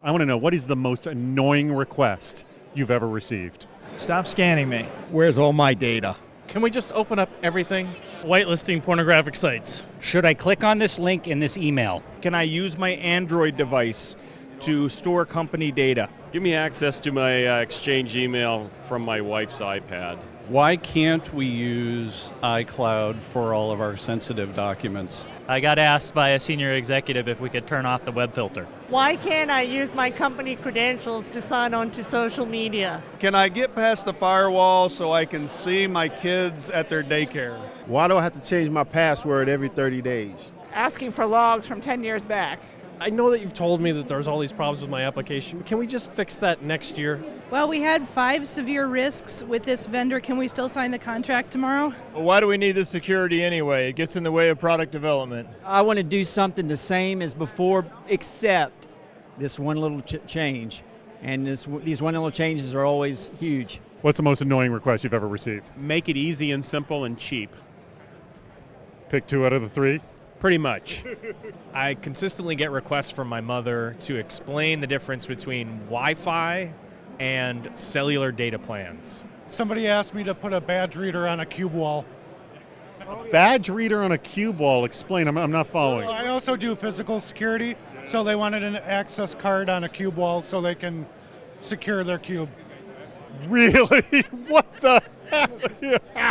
I want to know what is the most annoying request you've ever received? Stop scanning me. Where's all my data? Can we just open up everything? Whitelisting pornographic sites. Should I click on this link in this email? Can I use my Android device to store company data? Give me access to my uh, Exchange email from my wife's iPad. Why can't we use iCloud for all of our sensitive documents? I got asked by a senior executive if we could turn off the web filter. Why can't I use my company credentials to sign on to social media? Can I get past the firewall so I can see my kids at their daycare? Why do I have to change my password every 30 days? Asking for logs from 10 years back. I know that you've told me that there's all these problems with my application. Can we just fix that next year? Well, we had five severe risks with this vendor. Can we still sign the contract tomorrow? Well, why do we need this security anyway? It gets in the way of product development. I want to do something the same as before, except this one little ch- change. And this, these one little changes are always huge. What's the most annoying request you've ever received? Make it easy and simple and cheap. Pick two out of the three? Pretty much. I consistently get requests from my mother to explain the difference between Wi Fi and cellular data plans. Somebody asked me to put a badge reader on a cube wall. Badge reader on a cube wall. Explain. I'm, I'm not following. Well, I also do physical security, so they wanted an access card on a cube wall so they can secure their cube. Really? what the hell?